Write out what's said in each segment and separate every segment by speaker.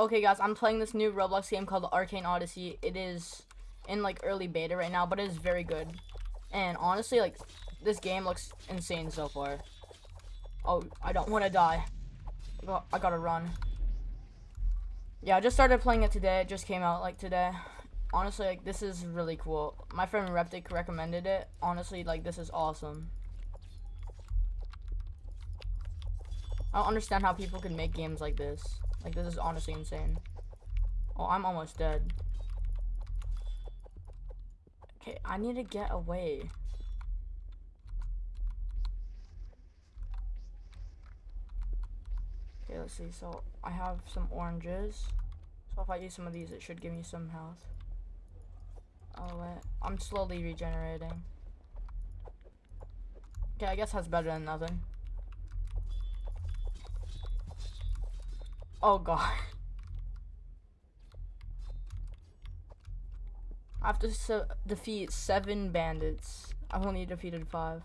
Speaker 1: Okay, guys, I'm playing this new Roblox game called Arcane Odyssey. It is in like early beta right now, but it is very good. And honestly, like this game looks insane so far. Oh, I don't want to die. I, got, I gotta run. Yeah, I just started playing it today. It just came out like today. Honestly, like this is really cool. My friend Reptic recommended it. Honestly, like this is awesome. I don't understand how people can make games like this. Like, this is honestly insane. Oh, I'm almost dead. Okay, I need to get away. Okay, let's see. So, I have some oranges. So, if I use some of these, it should give me some health. Oh, wait. I'm slowly regenerating. Okay, I guess that's better than nothing. Oh god. I have to se defeat seven bandits. I've only defeated five.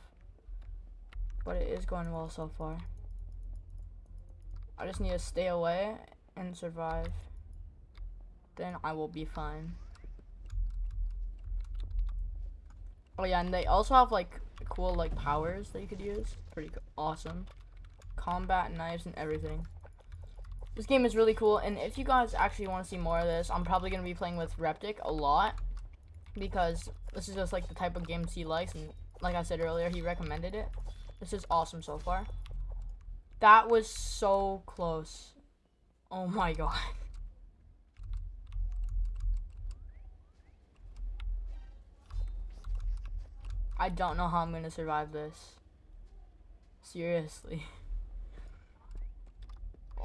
Speaker 1: But it is going well so far. I just need to stay away and survive. Then I will be fine. Oh yeah, and they also have like cool like powers that you could use. Pretty awesome. Combat knives and everything. This game is really cool, and if you guys actually want to see more of this, I'm probably going to be playing with Reptic a lot, because this is just like the type of games he likes, and like I said earlier, he recommended it. This is awesome so far. That was so close. Oh my god. I don't know how I'm going to survive this. Seriously.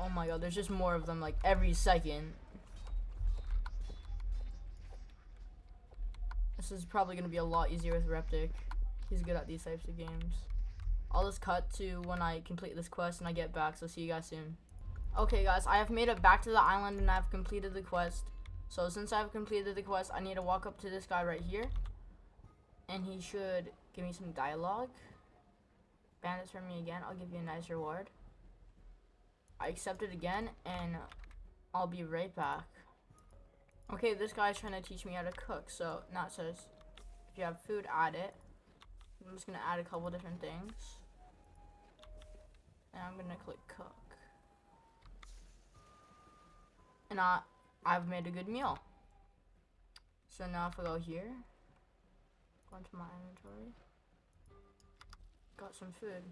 Speaker 1: Oh my god, there's just more of them like every second. This is probably going to be a lot easier with Reptic. He's good at these types of games. I'll just cut to when I complete this quest and I get back, so see you guys soon. Okay guys, I have made it back to the island and I've completed the quest. So since I've completed the quest, I need to walk up to this guy right here. And he should give me some dialogue. Bandits for me again, I'll give you a nice reward. I accept it again, and I'll be right back. Okay, this guy's trying to teach me how to cook. So now it says, if you have food, add it. I'm just gonna add a couple different things. And I'm gonna click cook. And I, I've made a good meal. So now if I go here, go into my inventory, got some food.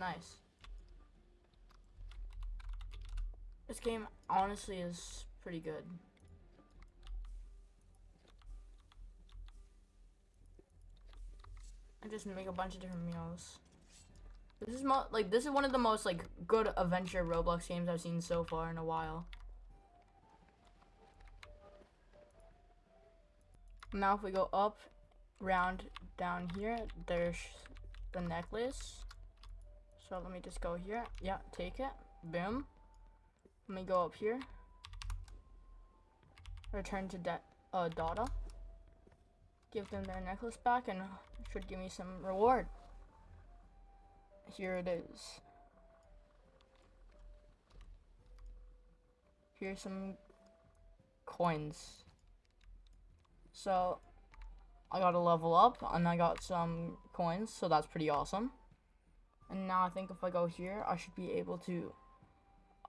Speaker 1: Nice. This game honestly is pretty good. I just make a bunch of different meals. This is like this is one of the most like good adventure Roblox games I've seen so far in a while. Now if we go up, round, down here, there's the necklace. So let me just go here. Yeah, take it. Boom. Let me go up here. Return to uh, Dada. Give them their necklace back and should give me some reward. Here it is. Here's some coins. So, I got a level up and I got some coins, so that's pretty awesome. And now I think if I go here, I should be able to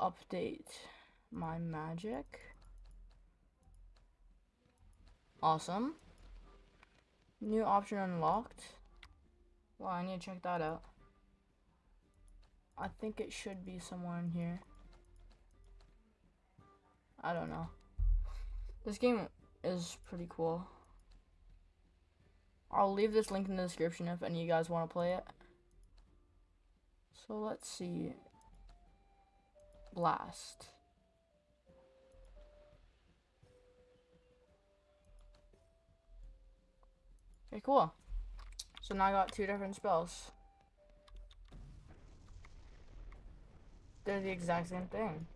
Speaker 1: update my magic. Awesome. New option unlocked. Well, I need to check that out. I think it should be somewhere in here. I don't know. This game is pretty cool. I'll leave this link in the description if any of you guys want to play it. So let's see blast. Okay, cool. So now I got two different spells. They're the exact same thing.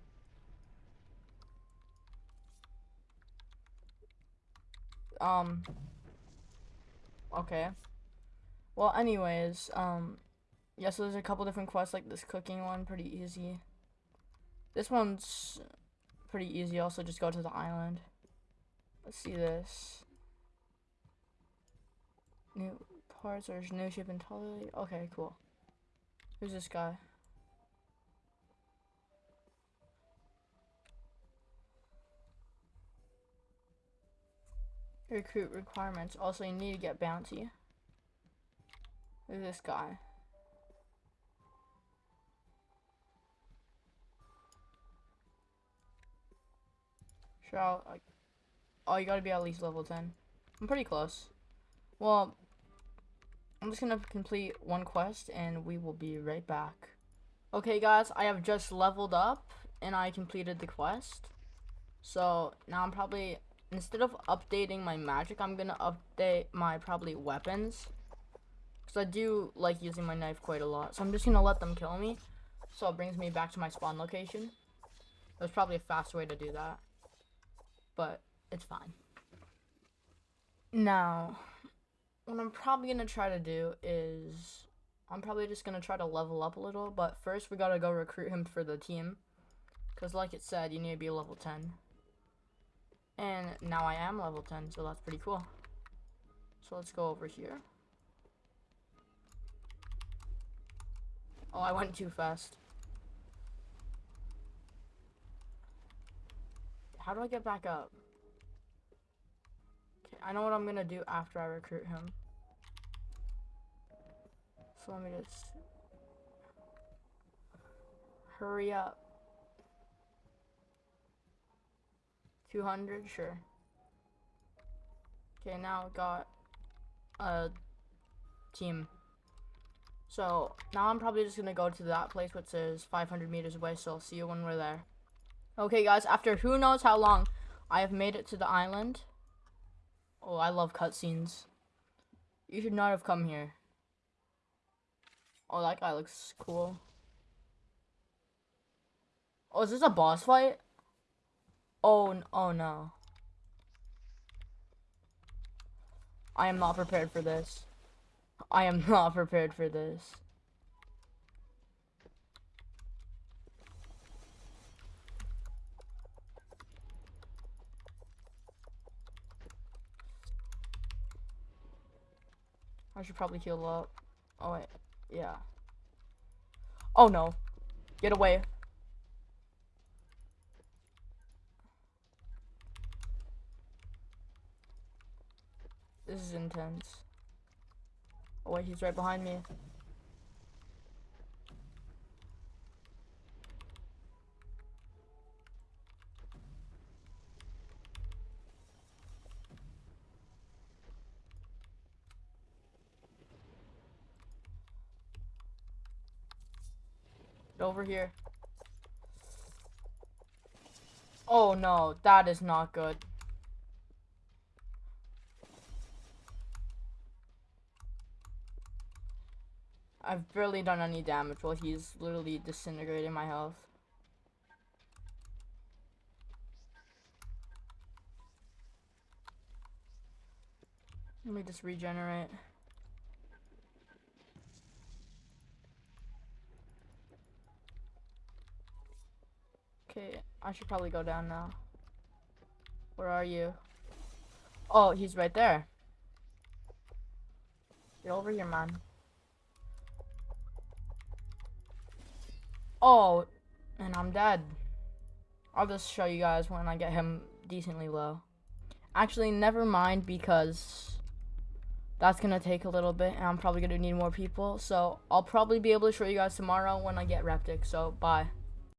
Speaker 1: Um. Okay. Well, anyways, um, yeah, so there's a couple different quests, like this cooking one, pretty easy. This one's pretty easy. Also, just go to the island. Let's see this. New parts or new ship entirely. Okay, cool. Who's this guy? Recruit requirements. Also, you need to get bounty. Who's this guy? Sure, I, oh, you gotta be at least level 10. I'm pretty close. Well, I'm just gonna complete one quest and we will be right back. Okay guys, I have just leveled up and I completed the quest. So now I'm probably, instead of updating my magic, I'm gonna update my probably weapons. Because I do like using my knife quite a lot. So I'm just gonna let them kill me. So it brings me back to my spawn location. There's probably a faster way to do that. But it's fine. Now, what I'm probably gonna try to do is I'm probably just gonna try to level up a little, but first we gotta go recruit him for the team. Cause like it said, you need to be level 10. And now I am level 10, so that's pretty cool. So let's go over here. Oh, I went too fast. How do I get back up? Okay, I know what I'm gonna do after I recruit him. So let me just hurry up. 200, sure. Okay, now got a team. So now I'm probably just gonna go to that place which is 500 meters away. So I'll see you when we're there. Okay, guys. After who knows how long, I have made it to the island. Oh, I love cutscenes. You should not have come here. Oh, that guy looks cool. Oh, is this a boss fight? Oh, oh no. I am not prepared for this. I am not prepared for this. I should probably heal up. Oh, wait. Yeah. Oh, no. Get away. This is intense. Oh, wait. He's right behind me. Over here. Oh no, that is not good. I've barely done any damage while he's literally disintegrating my health. Let me just regenerate. Okay, I should probably go down now. Where are you? Oh, he's right there. Get over here, man. Oh, and I'm dead. I'll just show you guys when I get him decently low. Actually, never mind because that's going to take a little bit and I'm probably going to need more people. So I'll probably be able to show you guys tomorrow when I get Reptic. So bye.